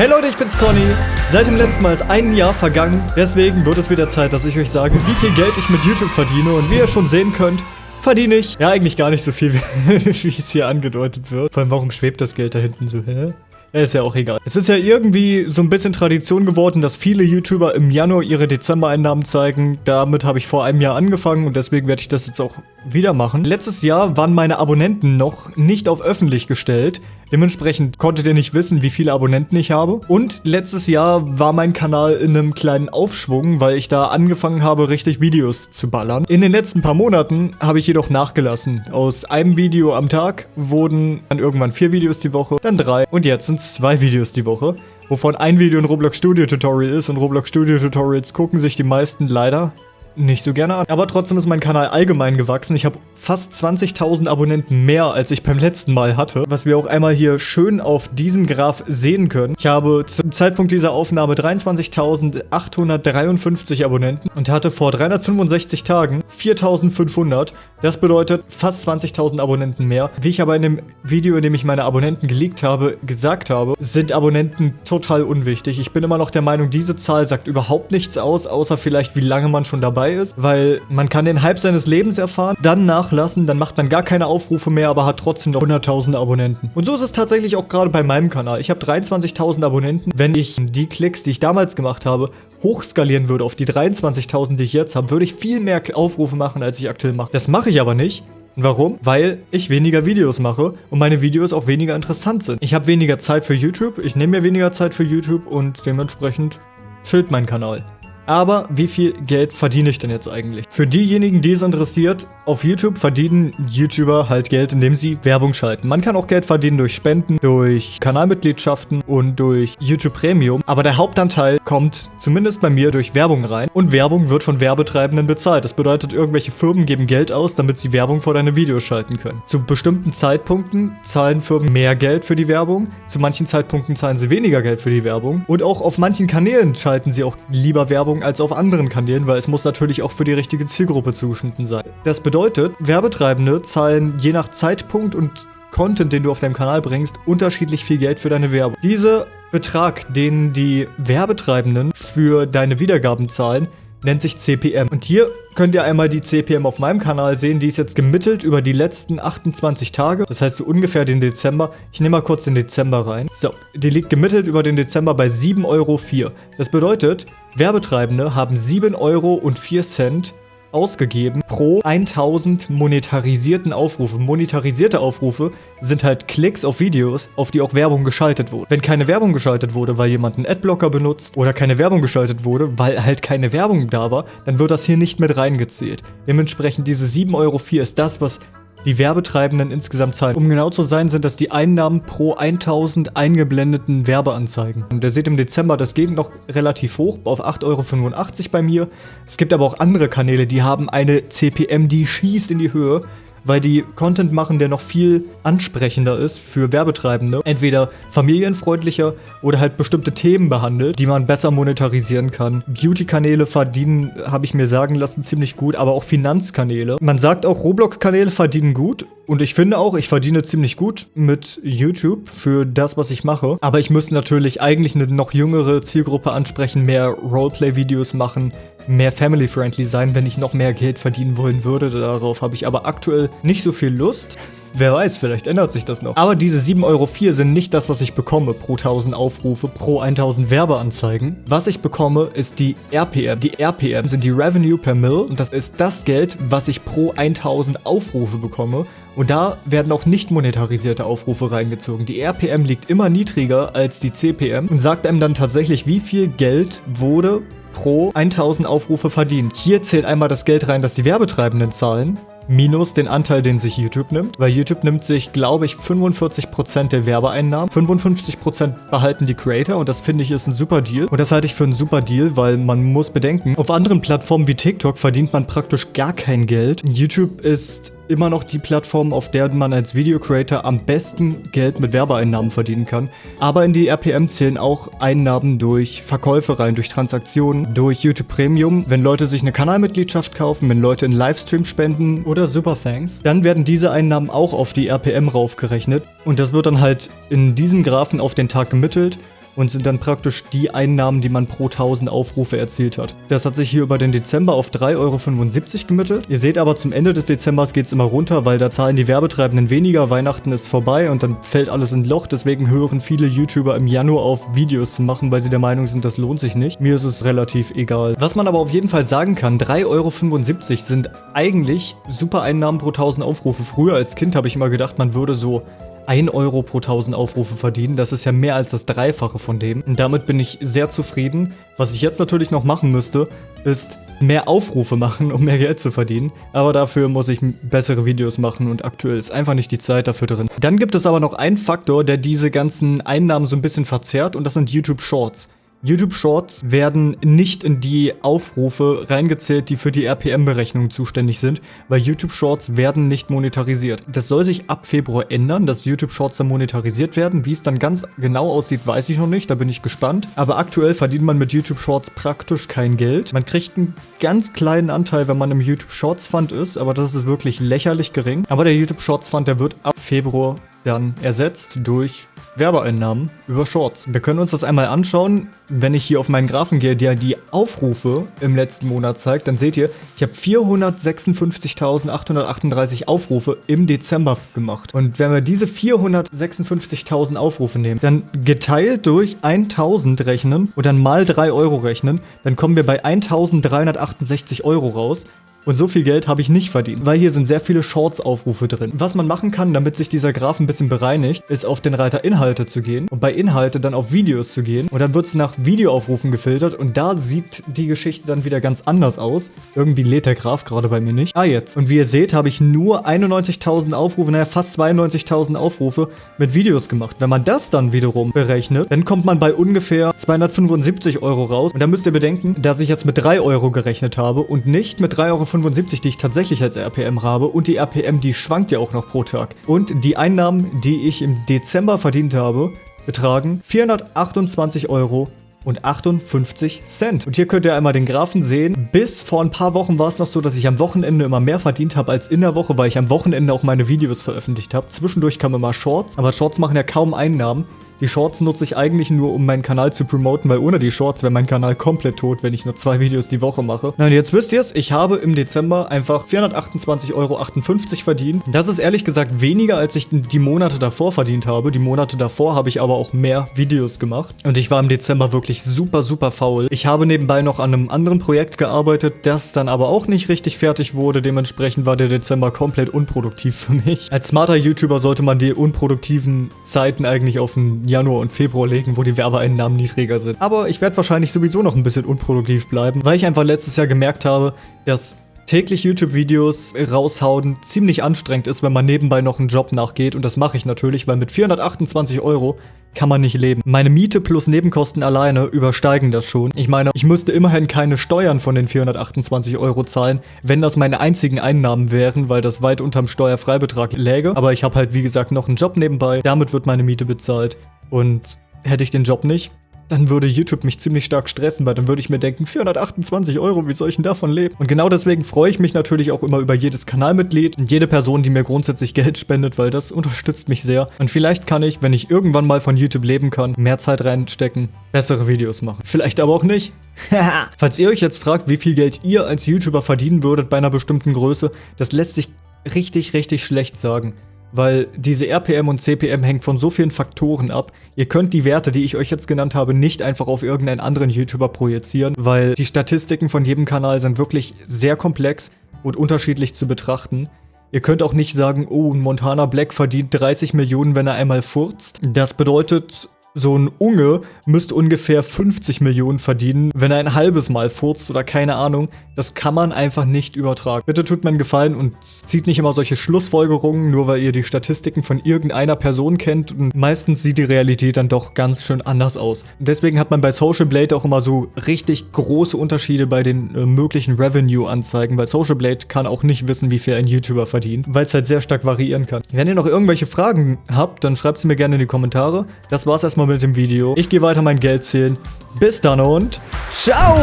Hey Leute, ich bin's Conny. Seit dem letzten Mal ist ein Jahr vergangen. Deswegen wird es wieder Zeit, dass ich euch sage, wie viel Geld ich mit YouTube verdiene. Und wie ihr schon sehen könnt, verdiene ich ja eigentlich gar nicht so viel, wie es hier angedeutet wird. Vor allem, warum schwebt das Geld da hinten so, hä? Ist ja auch egal. Es ist ja irgendwie so ein bisschen Tradition geworden, dass viele YouTuber im Januar ihre Dezember-Einnahmen zeigen. Damit habe ich vor einem Jahr angefangen und deswegen werde ich das jetzt auch wieder machen. Letztes Jahr waren meine Abonnenten noch nicht auf öffentlich gestellt. Dementsprechend konntet ihr nicht wissen, wie viele Abonnenten ich habe. Und letztes Jahr war mein Kanal in einem kleinen Aufschwung, weil ich da angefangen habe, richtig Videos zu ballern. In den letzten paar Monaten habe ich jedoch nachgelassen. Aus einem Video am Tag wurden dann irgendwann vier Videos die Woche, dann drei und jetzt sind es zwei Videos die Woche wovon ein Video ein Roblox Studio Tutorial ist und Roblox Studio Tutorials gucken sich die meisten leider nicht so gerne an. Aber trotzdem ist mein Kanal allgemein gewachsen. Ich habe fast 20.000 Abonnenten mehr, als ich beim letzten Mal hatte. Was wir auch einmal hier schön auf diesem Graph sehen können. Ich habe zum Zeitpunkt dieser Aufnahme 23.853 Abonnenten und hatte vor 365 Tagen 4.500. Das bedeutet fast 20.000 Abonnenten mehr. Wie ich aber in dem Video, in dem ich meine Abonnenten geleakt habe, gesagt habe, sind Abonnenten total unwichtig. Ich bin immer noch der Meinung, diese Zahl sagt überhaupt nichts aus, außer vielleicht wie lange man schon dabei ist, weil man kann den Hype seines Lebens erfahren, dann nachlassen, dann macht man gar keine Aufrufe mehr, aber hat trotzdem noch 100.000 Abonnenten. Und so ist es tatsächlich auch gerade bei meinem Kanal. Ich habe 23.000 Abonnenten. Wenn ich die Klicks, die ich damals gemacht habe, hochskalieren würde auf die 23.000, die ich jetzt habe, würde ich viel mehr Aufrufe machen, als ich aktuell mache. Das mache ich aber nicht. Warum? Weil ich weniger Videos mache und meine Videos auch weniger interessant sind. Ich habe weniger Zeit für YouTube, ich nehme mir weniger Zeit für YouTube und dementsprechend schild mein Kanal. Aber wie viel Geld verdiene ich denn jetzt eigentlich? Für diejenigen, die es interessiert, auf YouTube verdienen YouTuber halt Geld, indem sie Werbung schalten. Man kann auch Geld verdienen durch Spenden, durch Kanalmitgliedschaften und durch YouTube Premium. Aber der Hauptanteil kommt zumindest bei mir durch Werbung rein. Und Werbung wird von Werbetreibenden bezahlt. Das bedeutet, irgendwelche Firmen geben Geld aus, damit sie Werbung vor deine Videos schalten können. Zu bestimmten Zeitpunkten zahlen Firmen mehr Geld für die Werbung. Zu manchen Zeitpunkten zahlen sie weniger Geld für die Werbung. Und auch auf manchen Kanälen schalten sie auch lieber Werbung als auf anderen Kanälen, weil es muss natürlich auch für die richtige Zielgruppe zugeschnitten sein. Das bedeutet, Werbetreibende zahlen je nach Zeitpunkt und Content, den du auf deinem Kanal bringst, unterschiedlich viel Geld für deine Werbung. Dieser Betrag, den die Werbetreibenden für deine Wiedergaben zahlen, nennt sich CPM. Und hier könnt ihr einmal die CPM auf meinem Kanal sehen. Die ist jetzt gemittelt über die letzten 28 Tage. Das heißt so ungefähr den Dezember. Ich nehme mal kurz den Dezember rein. So, die liegt gemittelt über den Dezember bei 7,04 Euro. Das bedeutet, Werbetreibende haben 7,04 Euro ausgegeben pro 1000 monetarisierten Aufrufe. Monetarisierte Aufrufe sind halt Klicks auf Videos, auf die auch Werbung geschaltet wurde. Wenn keine Werbung geschaltet wurde, weil jemand einen Adblocker benutzt oder keine Werbung geschaltet wurde, weil halt keine Werbung da war, dann wird das hier nicht mit reingezählt. Dementsprechend diese 7,04 Euro ist das, was die Werbetreibenden insgesamt zahlen. Um genau zu sein, sind das die Einnahmen pro 1000 eingeblendeten Werbeanzeigen. Und ihr seht im Dezember, das geht noch relativ hoch, auf 8,85 Euro bei mir. Es gibt aber auch andere Kanäle, die haben eine CPM, die schießt in die Höhe weil die Content machen, der noch viel ansprechender ist für Werbetreibende. Entweder familienfreundlicher oder halt bestimmte Themen behandelt, die man besser monetarisieren kann. Beauty-Kanäle verdienen, habe ich mir sagen lassen, ziemlich gut, aber auch Finanzkanäle. Man sagt auch, Roblox-Kanäle verdienen gut und ich finde auch, ich verdiene ziemlich gut mit YouTube für das, was ich mache. Aber ich müsste natürlich eigentlich eine noch jüngere Zielgruppe ansprechen, mehr Roleplay-Videos machen, mehr family-friendly sein, wenn ich noch mehr Geld verdienen wollen würde. Darauf habe ich aber aktuell nicht so viel Lust. Wer weiß, vielleicht ändert sich das noch. Aber diese 7,04 Euro sind nicht das, was ich bekomme pro 1000 Aufrufe, pro 1000 Werbeanzeigen. Was ich bekomme, ist die RPM. Die RPM sind die Revenue per Mill und das ist das Geld, was ich pro 1000 Aufrufe bekomme. Und da werden auch nicht monetarisierte Aufrufe reingezogen. Die RPM liegt immer niedriger als die CPM und sagt einem dann tatsächlich, wie viel Geld wurde pro 1000 Aufrufe verdient. Hier zählt einmal das Geld rein, das die Werbetreibenden zahlen minus den Anteil, den sich YouTube nimmt. Weil YouTube nimmt sich, glaube ich, 45% der Werbeeinnahmen. 55% behalten die Creator und das finde ich ist ein super Deal. Und das halte ich für einen super Deal, weil man muss bedenken, auf anderen Plattformen wie TikTok verdient man praktisch gar kein Geld. YouTube ist immer noch die Plattform, auf der man als Video Creator am besten Geld mit Werbeeinnahmen verdienen kann. Aber in die RPM zählen auch Einnahmen durch Verkäufe rein, durch Transaktionen, durch YouTube Premium. Wenn Leute sich eine Kanalmitgliedschaft kaufen, wenn Leute in Livestream spenden oder Super Thanks, dann werden diese Einnahmen auch auf die RPM raufgerechnet. Und das wird dann halt in diesem Graphen auf den Tag gemittelt und sind dann praktisch die Einnahmen, die man pro 1000 Aufrufe erzielt hat. Das hat sich hier über den Dezember auf 3,75 Euro gemittelt. Ihr seht aber, zum Ende des Dezembers geht es immer runter, weil da zahlen die Werbetreibenden weniger, Weihnachten ist vorbei und dann fällt alles in Loch. Deswegen hören viele YouTuber im Januar auf, Videos zu machen, weil sie der Meinung sind, das lohnt sich nicht. Mir ist es relativ egal. Was man aber auf jeden Fall sagen kann, 3,75 Euro sind eigentlich super Einnahmen pro 1000 Aufrufe. Früher als Kind habe ich immer gedacht, man würde so 1 Euro pro 1000 Aufrufe verdienen. Das ist ja mehr als das Dreifache von dem. Und damit bin ich sehr zufrieden. Was ich jetzt natürlich noch machen müsste, ist mehr Aufrufe machen, um mehr Geld zu verdienen. Aber dafür muss ich bessere Videos machen und aktuell ist einfach nicht die Zeit dafür drin. Dann gibt es aber noch einen Faktor, der diese ganzen Einnahmen so ein bisschen verzerrt und das sind YouTube Shorts. YouTube Shorts werden nicht in die Aufrufe reingezählt, die für die RPM-Berechnung zuständig sind, weil YouTube Shorts werden nicht monetarisiert. Das soll sich ab Februar ändern, dass YouTube Shorts dann monetarisiert werden. Wie es dann ganz genau aussieht, weiß ich noch nicht, da bin ich gespannt. Aber aktuell verdient man mit YouTube Shorts praktisch kein Geld. Man kriegt einen ganz kleinen Anteil, wenn man im YouTube Shorts Fund ist, aber das ist wirklich lächerlich gering. Aber der YouTube Shorts Fund, der wird ab Februar dann ersetzt durch Werbeeinnahmen über Shorts. Wir können uns das einmal anschauen. Wenn ich hier auf meinen Graphen gehe, der die Aufrufe im letzten Monat zeigt, dann seht ihr, ich habe 456.838 Aufrufe im Dezember gemacht. Und wenn wir diese 456.000 Aufrufe nehmen, dann geteilt durch 1000 rechnen und dann mal 3 Euro rechnen, dann kommen wir bei 1368 Euro raus. Und so viel Geld habe ich nicht verdient, weil hier sind sehr viele Shorts-Aufrufe drin. Was man machen kann, damit sich dieser Graph ein bisschen bereinigt, ist auf den Reiter Inhalte zu gehen und bei Inhalte dann auf Videos zu gehen. Und dann wird es nach Videoaufrufen gefiltert und da sieht die Geschichte dann wieder ganz anders aus. Irgendwie lädt der Graph gerade bei mir nicht. Ah, jetzt. Und wie ihr seht, habe ich nur 91.000 Aufrufe, naja, fast 92.000 Aufrufe mit Videos gemacht. Wenn man das dann wiederum berechnet, dann kommt man bei ungefähr 275 Euro raus. Und da müsst ihr bedenken, dass ich jetzt mit 3 Euro gerechnet habe und nicht mit 3,75 Euro 75, die ich tatsächlich als RPM habe und die RPM, die schwankt ja auch noch pro Tag. Und die Einnahmen, die ich im Dezember verdient habe, betragen 428 Euro und 58 Cent. Und hier könnt ihr einmal den Graphen sehen. Bis vor ein paar Wochen war es noch so, dass ich am Wochenende immer mehr verdient habe als in der Woche, weil ich am Wochenende auch meine Videos veröffentlicht habe. Zwischendurch kamen immer Shorts, aber Shorts machen ja kaum Einnahmen. Die Shorts nutze ich eigentlich nur, um meinen Kanal zu promoten, weil ohne die Shorts wäre mein Kanal komplett tot, wenn ich nur zwei Videos die Woche mache. Na und jetzt wisst ihr es, ich habe im Dezember einfach 428,58 Euro verdient. Das ist ehrlich gesagt weniger, als ich die Monate davor verdient habe. Die Monate davor habe ich aber auch mehr Videos gemacht. Und ich war im Dezember wirklich super, super faul. Ich habe nebenbei noch an einem anderen Projekt gearbeitet, das dann aber auch nicht richtig fertig wurde. Dementsprechend war der Dezember komplett unproduktiv für mich. Als smarter YouTuber sollte man die unproduktiven Zeiten eigentlich auf ein Januar und Februar legen, wo die Werbeeinnahmen niedriger sind. Aber ich werde wahrscheinlich sowieso noch ein bisschen unproduktiv bleiben, weil ich einfach letztes Jahr gemerkt habe, dass täglich YouTube-Videos raushauen ziemlich anstrengend ist, wenn man nebenbei noch einen Job nachgeht. Und das mache ich natürlich, weil mit 428 Euro kann man nicht leben. Meine Miete plus Nebenkosten alleine übersteigen das schon. Ich meine, ich müsste immerhin keine Steuern von den 428 Euro zahlen, wenn das meine einzigen Einnahmen wären, weil das weit unterm Steuerfreibetrag läge. Aber ich habe halt, wie gesagt, noch einen Job nebenbei. Damit wird meine Miete bezahlt. Und hätte ich den Job nicht, dann würde YouTube mich ziemlich stark stressen, weil dann würde ich mir denken, 428 Euro, wie soll ich denn davon leben? Und genau deswegen freue ich mich natürlich auch immer über jedes Kanalmitglied und jede Person, die mir grundsätzlich Geld spendet, weil das unterstützt mich sehr. Und vielleicht kann ich, wenn ich irgendwann mal von YouTube leben kann, mehr Zeit reinstecken, bessere Videos machen. Vielleicht aber auch nicht. Falls ihr euch jetzt fragt, wie viel Geld ihr als YouTuber verdienen würdet bei einer bestimmten Größe, das lässt sich richtig, richtig schlecht sagen weil diese RPM und CPM hängt von so vielen Faktoren ab. Ihr könnt die Werte, die ich euch jetzt genannt habe, nicht einfach auf irgendeinen anderen YouTuber projizieren, weil die Statistiken von jedem Kanal sind wirklich sehr komplex und unterschiedlich zu betrachten. Ihr könnt auch nicht sagen, oh, Montana Black verdient 30 Millionen, wenn er einmal furzt. Das bedeutet, so ein Unge müsste ungefähr 50 Millionen verdienen, wenn er ein halbes Mal furzt oder keine Ahnung. Das kann man einfach nicht übertragen. Bitte tut mir einen Gefallen und zieht nicht immer solche Schlussfolgerungen, nur weil ihr die Statistiken von irgendeiner Person kennt. Und meistens sieht die Realität dann doch ganz schön anders aus. Deswegen hat man bei Social Blade auch immer so richtig große Unterschiede bei den äh, möglichen Revenue-Anzeigen, weil Social Blade kann auch nicht wissen, wie viel ein YouTuber verdient, weil es halt sehr stark variieren kann. Wenn ihr noch irgendwelche Fragen habt, dann schreibt sie mir gerne in die Kommentare. Das war's erstmal mit dem Video. Ich gehe weiter mein Geld zählen. Bis dann und ciao!